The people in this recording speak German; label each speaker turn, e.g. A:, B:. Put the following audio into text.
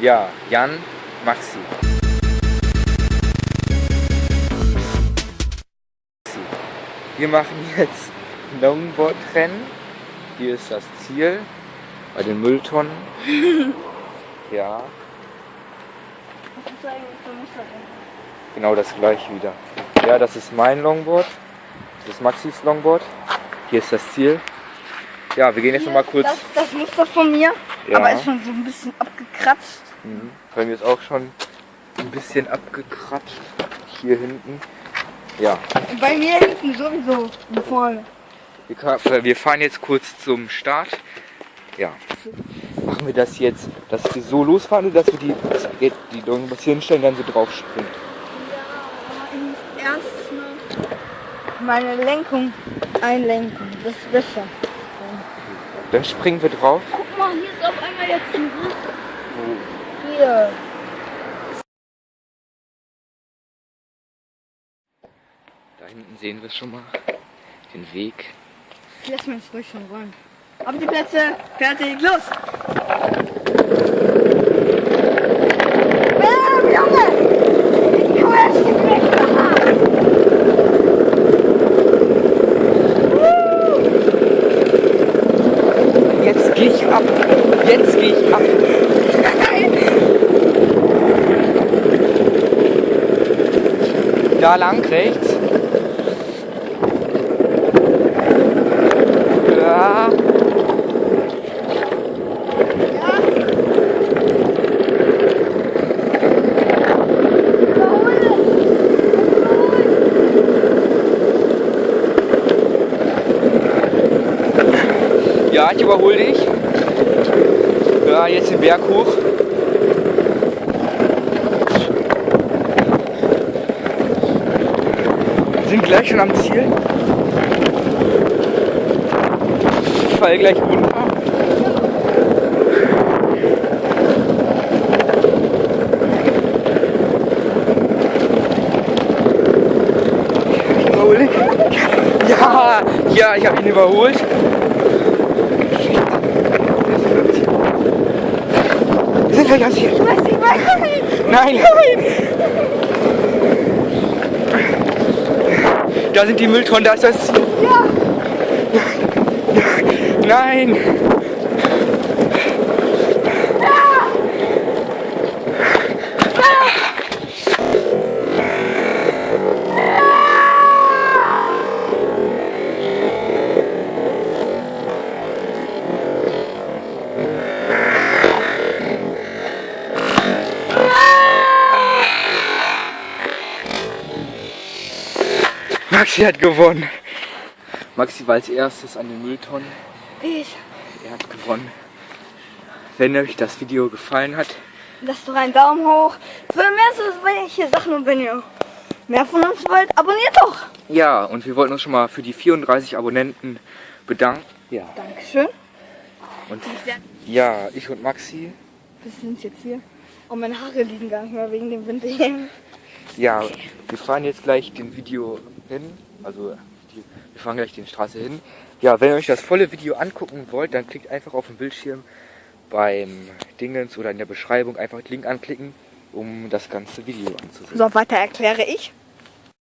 A: Ja, Jan, Maxi. Wir machen jetzt Longboard-Rennen. Hier ist das Ziel bei den Mülltonnen. ja.
B: Was ist eigentlich für?
A: Genau das gleiche wieder. Ja, das ist mein Longboard. Das ist Maxis Longboard. Hier ist das Ziel. Ja, wir gehen jetzt noch mal kurz.
B: Das, das Muster von mir,
A: Ja.
B: aber ist schon so ein bisschen abgekratzt.
A: Mhm. Bei mir ist auch schon ein bisschen abgekratzt. Hier hinten. Ja,
B: Bei mir hinten sowieso
A: wir, ka- wir fahren jetzt kurz zum Start. Ja. Machen wir das jetzt, dass wir so losfahren oder dass wir die, die Longboards hier hinstellen dann so drauf springen?
B: Erst mal meine Lenkung einlenken. Das ist besser.
A: Dann springen wir drauf.
B: Ist auf einmal jetzt ein Griff. Hier.
A: Da hinten sehen wir schon mal den Weg.
B: Lass mich ruhig schon rollen. Ab die Plätze. Fertig, los. Bam, Junge! Crash weg.
A: Jetzt gehe ich ab. Jetzt gehe ich ab. Da lang rechts. Ja. Ja, ich überhole dich. Ja, jetzt den Berg hoch. Wir sind gleich schon am Ziel. Ich falle gleich runter. Ja, ja, ich habe ihn überholt. Sind gleich am Ziel.
B: Ich weiß nicht, was
A: Nein, nein! Da sind die Mülltonnen, da ist das.
B: Ja.
A: Nein! Maxi hat gewonnen. Maxi war als erstes an den Mülltonnen.
B: Ich.
A: Er hat gewonnen. Wenn euch das Video gefallen hat,
B: Lasst doch einen Daumen hoch. Für mehr so welche Sachen und wenn ihr mehr von uns wollt, abonniert doch.
A: ja, und wir wollten uns schon mal für die 34 Abonnenten bedanken. Ja.
B: Dankeschön.
A: Und ja, ich und Maxi,
B: Wir sind jetzt hier. Und meine Haare liegen gar nicht mehr wegen dem Wind hier.
A: ja, wir fahren jetzt gleich den Video hin. Also, die, wir fahren gleich die Straße hin. Ja, wenn ihr euch das volle Video angucken wollt, dann klickt einfach auf den Bildschirm beim Dingens oder in der Beschreibung einfach den Link anklicken, um das ganze Video anzusehen.
B: So, weiter erkläre ich.